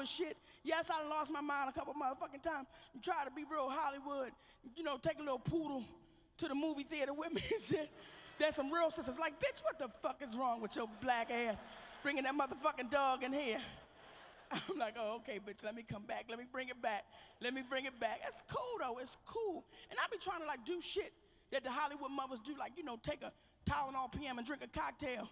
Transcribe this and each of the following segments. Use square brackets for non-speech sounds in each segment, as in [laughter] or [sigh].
Hollywood shit. Yes, I lost my mind a couple motherfucking times. Try to be real Hollywood. You know, take a little poodle to the movie theater with me [laughs] and shit. There's some real sisters like, bitch, what the fuck is wrong with your black ass? Bringing that motherfucking dog in here. [laughs] I'm like, oh, okay, bitch, let me come back. Let me bring it back. Let me bring it back. It's cool, though. It's cool. And I be trying to, like, do shit that the Hollywood mothers do, like, you know, take a Tylenol PM and drink a cocktail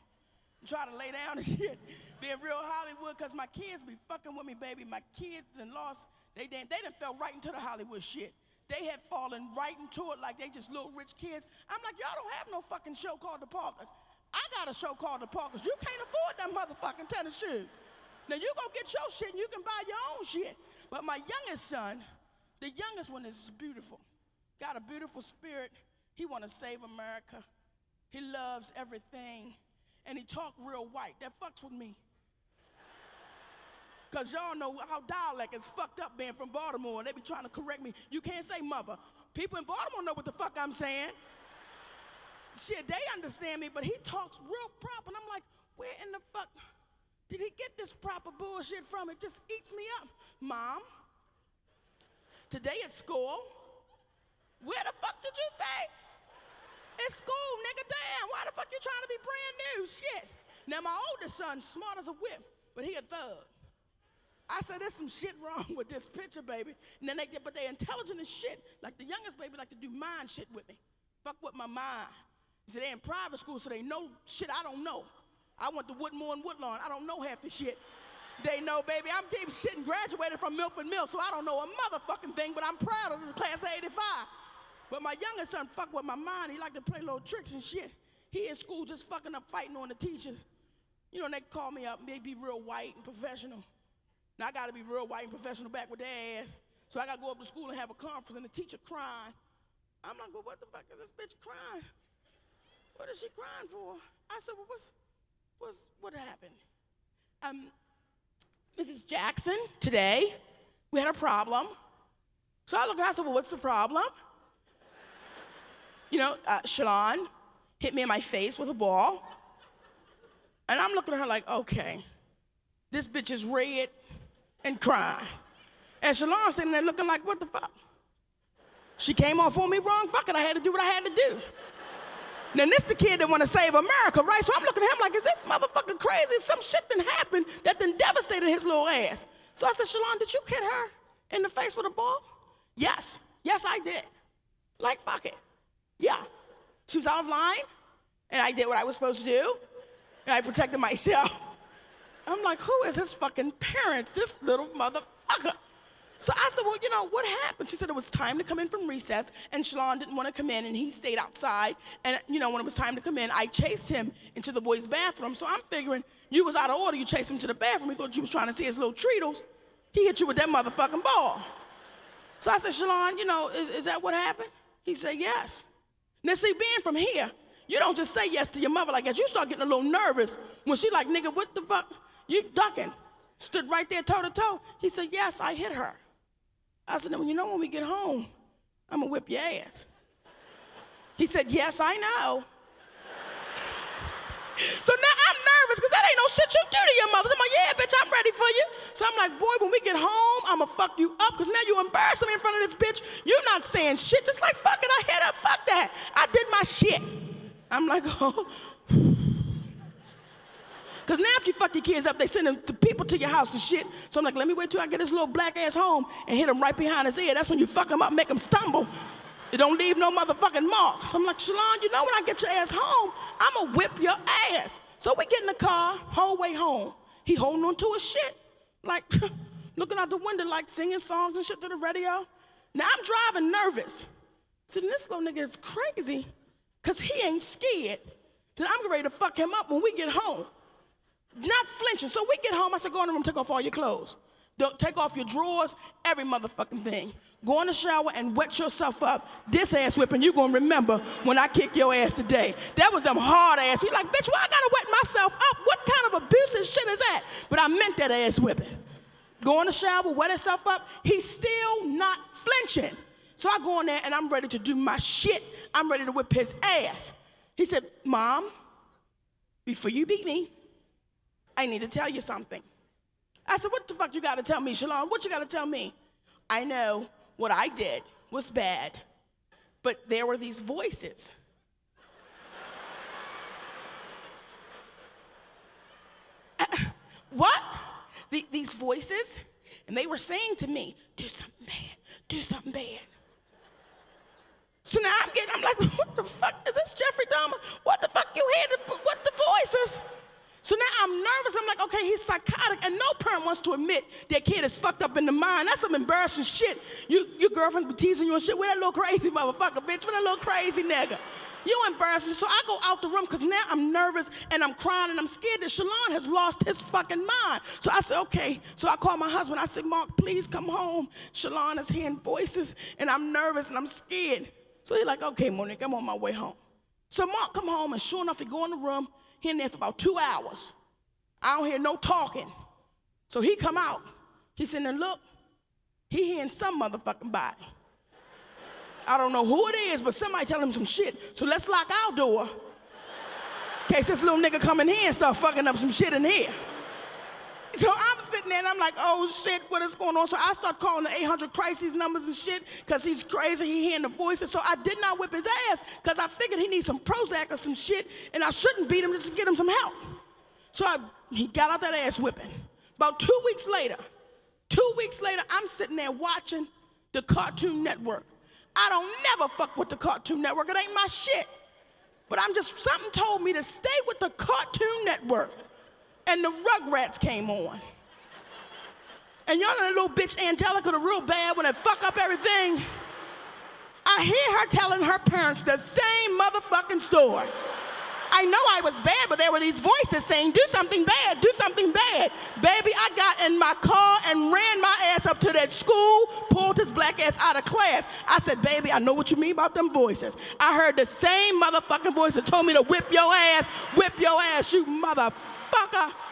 try to lay down [laughs] and shit. Being real Hollywood, because my kids be fucking with me, baby. My kids and lost, they, they, they done fell right into the Hollywood shit. They had fallen right into it like they just little rich kids. I'm like, y'all don't have no fucking show called The Parkers. I got a show called The Parkers. You can't afford that motherfucking tennis shoe. Now you go get your shit and you can buy your own shit. But my youngest son, the youngest one is beautiful. Got a beautiful spirit. He want to save America. He loves everything. And he talk real white. That fucks with me. Cause y'all know how dialect is fucked up being from Baltimore. They be trying to correct me. You can't say mother. People in Baltimore know what the fuck I'm saying. Shit, they understand me, but he talks real proper. And I'm like, where in the fuck did he get this proper bullshit from? It just eats me up. Mom, today at school, where the fuck did you It's school, nigga, damn. Why the fuck you trying to be brand new? Shit. Now my oldest son, smart as a whip, but he a thug. I said, there's some shit wrong [laughs] with this picture, baby. And then they get, but they intelligent as shit. Like the youngest baby like to do mind shit with me. Fuck with my mind. He said, they in private school, so they know shit I don't know. I went to Woodmore and Woodlawn. I don't know half the shit. They know, baby, I'm deep shit and graduated from Milford Mill, so I don't know a motherfucking thing, but I'm proud of the class of 85. But my youngest son fuck with my mind. He like to play little tricks and shit. He in school just fucking up fighting on the teachers. You know, they call me up, maybe be real white and professional. Now I gotta be real white and professional back with their ass. So I gotta go up to school and have a conference and the teacher crying. I'm like, well, what the fuck is this bitch crying? What is she crying for? I said, well, what's, what's, what happened? Um, Mrs. Jackson, today, we had a problem. So I looked at her, I said, well, what's the problem? You know, uh, Shalon hit me in my face with a ball. And I'm looking at her like, okay, this bitch is red and crying. And Shalon sitting there looking like, what the fuck? She came off on me wrong, fuck it, I had to do what I had to do. Now this the kid that want to save America, right? So I'm looking at him like, is this motherfucker crazy? Some shit done happened that done devastated his little ass. So I said, Shalon, did you hit her in the face with a ball? Yes. Yes, I did. Like, fuck it. Yeah. She was out of line, and I did what I was supposed to do, and I protected myself. I'm like, who is his fucking parents? This little motherfucker. So I said, well, you know, what happened? She said it was time to come in from recess, and Shalon didn't want to come in, and he stayed outside. And, you know, when it was time to come in, I chased him into the boys' bathroom. So I'm figuring you was out of order. You chased him to the bathroom. He thought you was trying to see his little treatles. He hit you with that motherfucking ball. So I said, Shalon, you know, is, is that what happened? He said, yes. Now, see, being from here, you don't just say yes to your mother like that. You start getting a little nervous when she like, nigga, what the fuck? You ducking. Stood right there toe to toe. He said, yes, I hit her. I said, you know, when we get home, I'm gonna whip your ass. He said, yes, I know. So now I'm nervous because that ain't no shit you do to your mother. I'm like, yeah, bitch, I'm ready for you. So I'm like, boy, when we get home, I'm gonna fuck you up because now you embarrassing me in front of this bitch. You're not saying shit. Just like, fuck it, I hit her. Fuck that. I did my shit. I'm like, [laughs] oh. [sighs] Because now if you fuck your kids up, they send them to people to your house and shit. So I'm like, let me wait till I get this little black ass home and hit him right behind his ear. That's when you fuck him up, make him stumble. It don't leave no motherfucking mark. So I'm like, Shalon, you know when I get your ass home, I'ma whip your ass. So we get in the car, whole way home. He holding on to his shit. Like, [laughs] looking out the window, like singing songs and shit to the radio. Now I'm driving nervous. See, this little nigga is crazy, cause he ain't scared that I'm ready to fuck him up when we get home not flinching. So we get home, I said, go in the room, take off all your clothes. Don't take off your drawers, every motherfucking thing. Go in the shower and wet yourself up. This ass whipping, you gonna remember when I kick your ass today. That was them hard ass. You like, bitch, why I gotta wet myself up? What kind of abusive shit is that? But I meant that ass whipping. Go in the shower, wet himself up. He's still not flinching. So I go in there and I'm ready to do my shit. I'm ready to whip his ass. He said, Mom, before you beat me, I need to tell you something. I said, what the fuck you gotta tell me, Shalon? What you gotta tell me? I know what I did was bad, but there were these voices. [laughs] what? The, these voices? And they were saying to me, do something bad, do something bad. So now I'm getting, I'm like, what the fuck? Is this Jeffrey Dahmer? What the fuck you hear? The, what the voices? So now I'm nervous. I'm like, okay, he's psychotic. And no parent wants to admit their kid is fucked up in the mind. That's some embarrassing shit. You, your girlfriend's be teasing you and shit. Where that little crazy motherfucker, bitch? Where that little crazy nigga? You embarrassing. So I go out the room because now I'm nervous and I'm crying and I'm scared that Shalon has lost his fucking mind. So I said, okay. So I called my husband. I said, Mark, please come home. Shalon is hearing voices and I'm nervous and I'm scared. So he's like, okay, Monique, I'm on my way home. So Mark come home and sure enough, he go in the room. He in there for about two hours. I don't hear no talking. So he come out. He said, and look, he hearing some motherfucking body. I don't know who it is, but somebody tell him some shit. So let's lock our door. In case this little nigga come in here and start fucking up some shit in here. So I'm sitting there and I'm like, oh shit, what is going on? So I start calling the 800 crises numbers and shit because he's crazy. He hearing the voices. So I did not whip his ass because I figured he needs some Prozac or some shit and I shouldn't beat him just to get him some help. So I, he got out that ass whipping. About two weeks later, two weeks later, I'm sitting there watching the Cartoon Network. I don't never fuck with the Cartoon Network. It ain't my shit. But I'm just, something told me to stay with the Cartoon Network and the Rugrats came on. And y'all know that little bitch Angelica, the real bad, when they fuck up everything. I hear her telling her parents the same motherfucking story. I know I was bad, but there were these voices saying, do something bad, do something bad. Baby, I got in my car and ran my ass up to that school, pulled his black ass out of class. I said, baby, I know what you mean about them voices. I heard the same motherfucking voice that told me to whip your ass, whip your ass, you motherfucker.